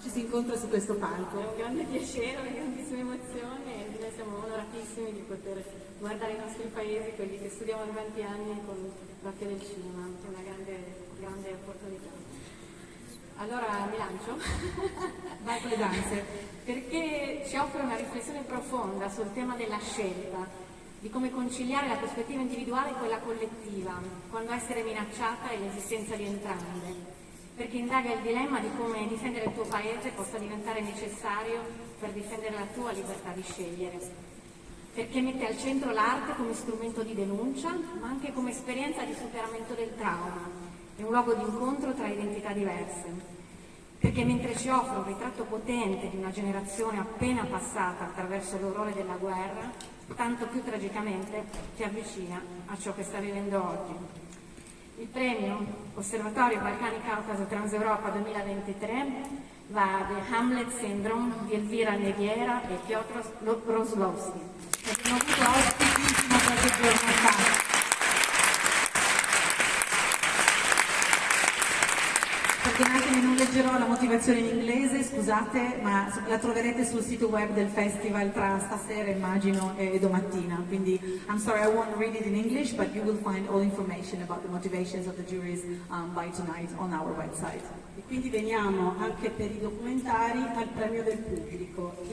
ci si incontra su questo palco. È un grande piacere, una grandissima emozione e noi siamo onoratissimi di poter guardare i nostri paesi, quelli che studiamo da tanti anni con l'occhio del cinema, è una grande, grande opportunità. Allora mi lancio? Vai con le danze. Perché ci offre una riflessione profonda sul tema della scelta, di come conciliare la prospettiva individuale e quella collettiva, quando essere minacciata è l'esistenza di entrambe perché indaga il dilemma di come difendere il tuo paese possa diventare necessario per difendere la tua libertà di scegliere, perché mette al centro l'arte come strumento di denuncia, ma anche come esperienza di superamento del trauma, è un luogo di incontro tra identità diverse, perché mentre ci offre un ritratto potente di una generazione appena passata attraverso l'orrore della guerra, tanto più tragicamente ci avvicina a ciò che sta vivendo oggi. Il premio Osservatorio Balcani Caucaso Transeuropa 2023 va a The Hamlet Syndrome di Elvira Neviera e Piotr Roslowski. Perdonatemi, non leggerò la motivazione in inglese, scusate, ma la troverete sul sito web del festival tra stasera, immagino, e domattina. Quindi, I'm sorry, I won't read it in English, but you will find all information about the motivations of the juries um, by tonight on our website. E quindi veniamo anche per i documentari al premio del pubblico.